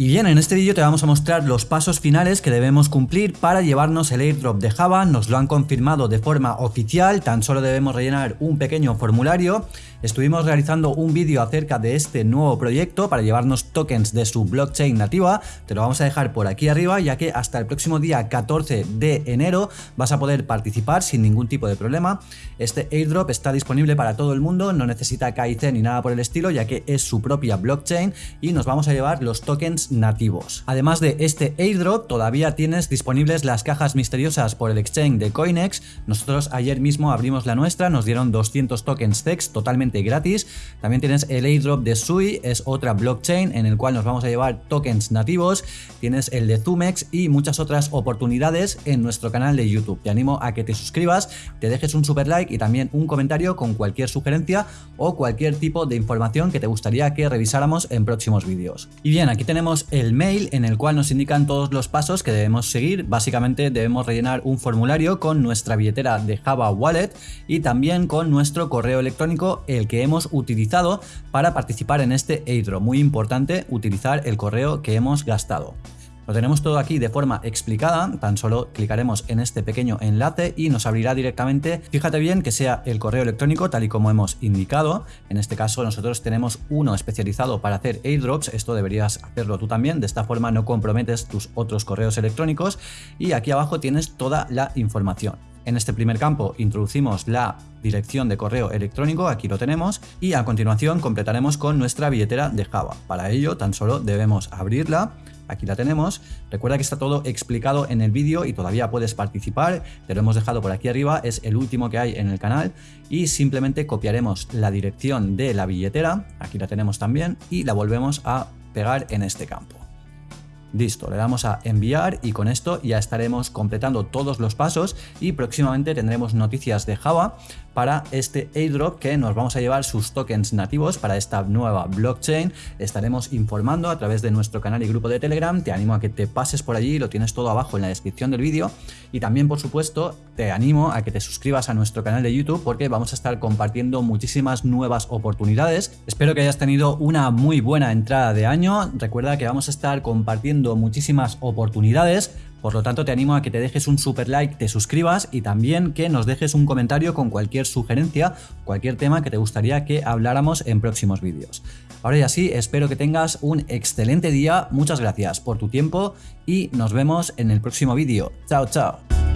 Y bien, en este vídeo te vamos a mostrar los pasos finales que debemos cumplir para llevarnos el airdrop de Java, nos lo han confirmado de forma oficial, tan solo debemos rellenar un pequeño formulario. Estuvimos realizando un vídeo acerca de este nuevo proyecto para llevarnos tokens de su blockchain nativa, te lo vamos a dejar por aquí arriba ya que hasta el próximo día 14 de enero vas a poder participar sin ningún tipo de problema. Este airdrop está disponible para todo el mundo, no necesita KIC ni nada por el estilo ya que es su propia blockchain y nos vamos a llevar los tokens nativos. Además de este airdrop, todavía tienes disponibles las cajas misteriosas por el exchange de Coinex. Nosotros ayer mismo abrimos la nuestra, nos dieron 200 tokens TEX totalmente gratis. También tienes el airdrop de Sui, es otra blockchain en el cual nos vamos a llevar tokens nativos. Tienes el de Zumex y muchas otras oportunidades en nuestro canal de YouTube. Te animo a que te suscribas, te dejes un super like y también un comentario con cualquier sugerencia o cualquier tipo de información que te gustaría que revisáramos en próximos vídeos. Y bien, aquí tenemos el mail en el cual nos indican todos los pasos que debemos seguir. Básicamente debemos rellenar un formulario con nuestra billetera de Java Wallet y también con nuestro correo electrónico, el que hemos utilizado para participar en este airdrop. Muy importante utilizar el correo que hemos gastado. Lo tenemos todo aquí de forma explicada, tan solo clicaremos en este pequeño enlace y nos abrirá directamente, fíjate bien que sea el correo electrónico tal y como hemos indicado, en este caso nosotros tenemos uno especializado para hacer airdrops, esto deberías hacerlo tú también, de esta forma no comprometes tus otros correos electrónicos. Y aquí abajo tienes toda la información. En este primer campo introducimos la dirección de correo electrónico, aquí lo tenemos, y a continuación completaremos con nuestra billetera de Java. Para ello tan solo debemos abrirla, aquí la tenemos. Recuerda que está todo explicado en el vídeo y todavía puedes participar, te lo hemos dejado por aquí arriba, es el último que hay en el canal y simplemente copiaremos la dirección de la billetera, aquí la tenemos también, y la volvemos a pegar en este campo. Listo, le damos a enviar y con esto ya estaremos completando todos los pasos y próximamente tendremos noticias de Java para este airdrop que nos vamos a llevar sus tokens nativos para esta nueva blockchain. Estaremos informando a través de nuestro canal y grupo de Telegram. Te animo a que te pases por allí, lo tienes todo abajo en la descripción del vídeo. Y también, por supuesto, te animo a que te suscribas a nuestro canal de YouTube porque vamos a estar compartiendo muchísimas nuevas oportunidades. Espero que hayas tenido una muy buena entrada de año. Recuerda que vamos a estar compartiendo muchísimas oportunidades por lo tanto, te animo a que te dejes un super like, te suscribas y también que nos dejes un comentario con cualquier sugerencia, cualquier tema que te gustaría que habláramos en próximos vídeos. Ahora ya sí, espero que tengas un excelente día, muchas gracias por tu tiempo y nos vemos en el próximo vídeo. Chao, chao.